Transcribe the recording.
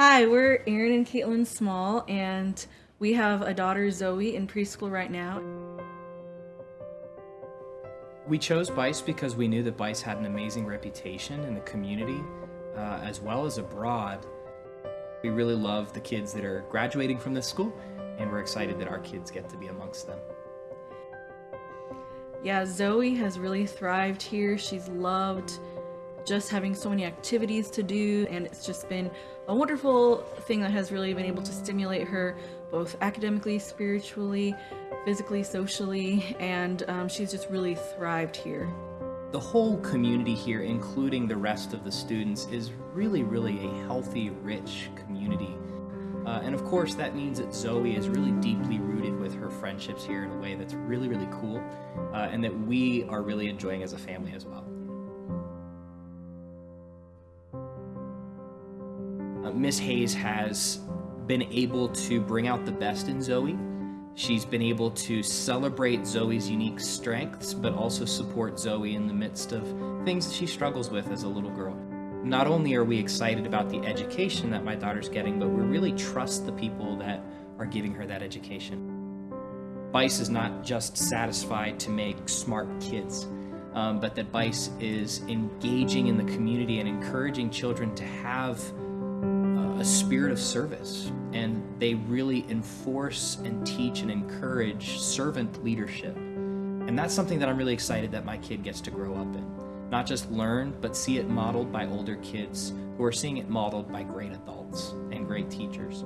Hi, we're Erin and Caitlin Small, and we have a daughter, Zoe, in preschool right now. We chose BICE because we knew that BICE had an amazing reputation in the community uh, as well as abroad. We really love the kids that are graduating from this school, and we're excited that our kids get to be amongst them. Yeah, Zoe has really thrived here. She's loved just having so many activities to do and it's just been a wonderful thing that has really been able to stimulate her both academically, spiritually, physically, socially, and um, she's just really thrived here. The whole community here, including the rest of the students, is really, really a healthy, rich community. Uh, and of course, that means that Zoe is really deeply rooted with her friendships here in a way that's really, really cool, uh, and that we are really enjoying as a family as well. Uh, Miss Hayes has been able to bring out the best in Zoe. She's been able to celebrate Zoe's unique strengths, but also support Zoe in the midst of things that she struggles with as a little girl. Not only are we excited about the education that my daughter's getting, but we really trust the people that are giving her that education. BICE is not just satisfied to make smart kids, um, but that BICE is engaging in the community and encouraging children to have a spirit of service and they really enforce and teach and encourage servant leadership. And that's something that I'm really excited that my kid gets to grow up in. Not just learn, but see it modeled by older kids who are seeing it modeled by great adults and great teachers.